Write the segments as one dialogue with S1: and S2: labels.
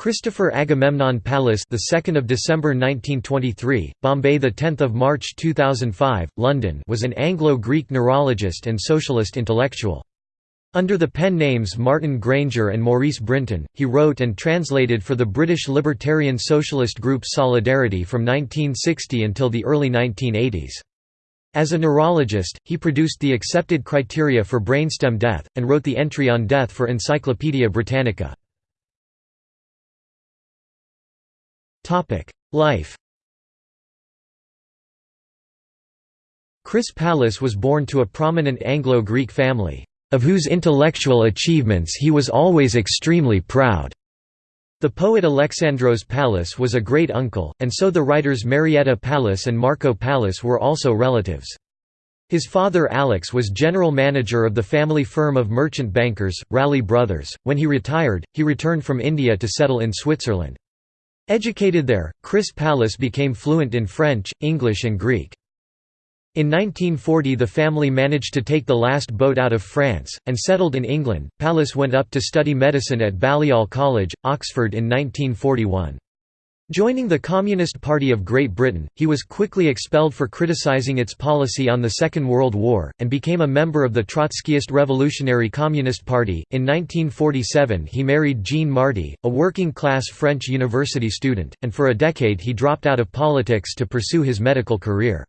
S1: Christopher Agamemnon Pallis, the 2nd of December 1923, Bombay, the 10th of March 2005, London, was an Anglo-Greek neurologist and socialist intellectual. Under the pen names Martin Granger and Maurice Brinton, he wrote and translated for the British libertarian socialist group Solidarity from 1960 until the early 1980s. As a neurologist, he produced the accepted criteria for brainstem death, and wrote the entry on death for Encyclopaedia Britannica. Life Chris Pallis was born to a prominent Anglo-Greek family, of whose intellectual achievements he was always extremely proud. The poet Alexandros Pallis was a great-uncle, and so the writers Marietta Pallis and Marco Pallis were also relatives. His father Alex was general manager of the family firm of merchant bankers, Ralli Brothers. When he retired, he returned from India to settle in Switzerland. Educated there, Chris Pallis became fluent in French, English and Greek. In 1940 the family managed to take the last boat out of France, and settled in England. Pallis went up to study medicine at Balliol College, Oxford in 1941. Joining the Communist Party of Great Britain, he was quickly expelled for criticising its policy on the Second World War, and became a member of the Trotskyist Revolutionary Communist Party. In 1947, he married Jean Marty, a working class French university student, and for a decade he dropped out of politics to pursue his medical career.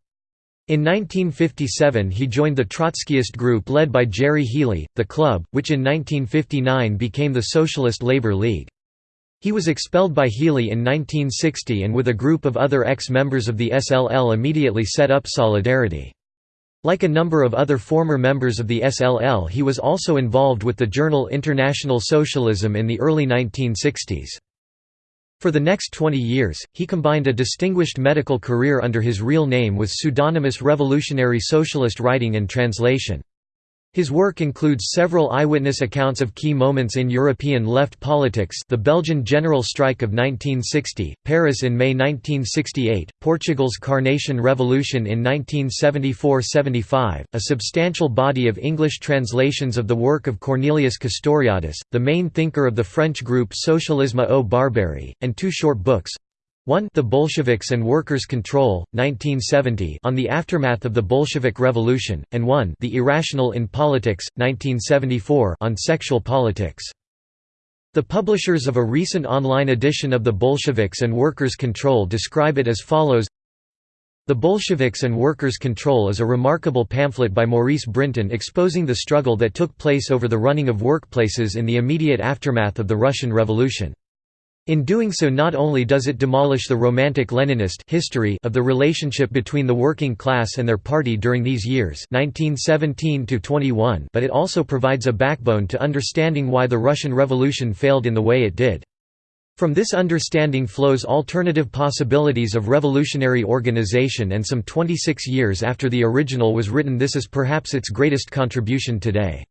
S1: In 1957 he joined the Trotskyist group led by Gerry Healy, the club, which in 1959 became the Socialist Labour League. He was expelled by Healy in 1960 and with a group of other ex-members of the SLL immediately set up Solidarity. Like a number of other former members of the SLL he was also involved with the journal International Socialism in the early 1960s. For the next 20 years, he combined a distinguished medical career under his real name with pseudonymous revolutionary socialist writing and translation. His work includes several eyewitness accounts of key moments in European left politics the Belgian general strike of 1960, Paris in May 1968, Portugal's Carnation Revolution in 1974–75, a substantial body of English translations of the work of Cornelius Castoriadis, the main thinker of the French group Socialisme ou Barbarie, and two short books, 1 The Bolsheviks and Workers' Control, 1970 on the aftermath of the Bolshevik Revolution, and 1 The Irrational in Politics, 1974 on sexual politics. The publishers of a recent online edition of The Bolsheviks and Workers' Control describe it as follows The Bolsheviks and Workers' Control is a remarkable pamphlet by Maurice Brinton exposing the struggle that took place over the running of workplaces in the immediate aftermath of the Russian Revolution. In doing so not only does it demolish the romantic Leninist history of the relationship between the working class and their party during these years 1917 but it also provides a backbone to understanding why the Russian Revolution failed in the way it did. From this understanding flows alternative possibilities of revolutionary organization and some 26 years after the original was written this is perhaps its greatest contribution today.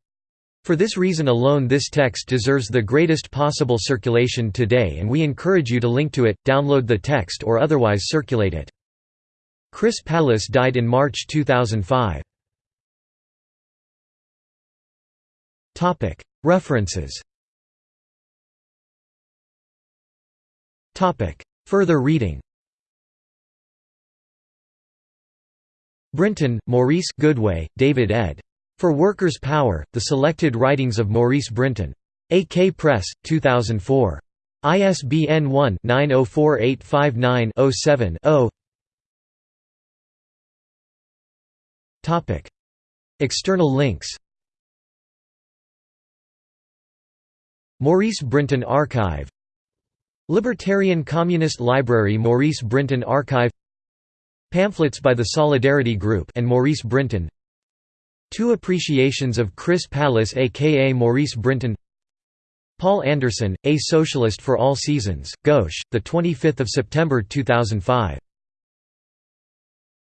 S1: For this reason alone this text deserves the greatest possible circulation today and we encourage you to link to it, download the text or otherwise circulate it. Chris Pallis died in March 2005. References Further reading Brinton, Maurice Goodway, David ed. For Workers' Power, The Selected Writings of Maurice Brinton. AK Press, 2004. ISBN 1-904859-07-0 External links. Maurice Brinton Archive. Libertarian Communist Library Maurice Brinton Archive. Pamphlets by the Solidarity Group and Maurice Brinton Two appreciations of Chris Pallis aka Maurice Brinton. Paul Anderson, A Socialist for All Seasons, Gauche, 25 September 2005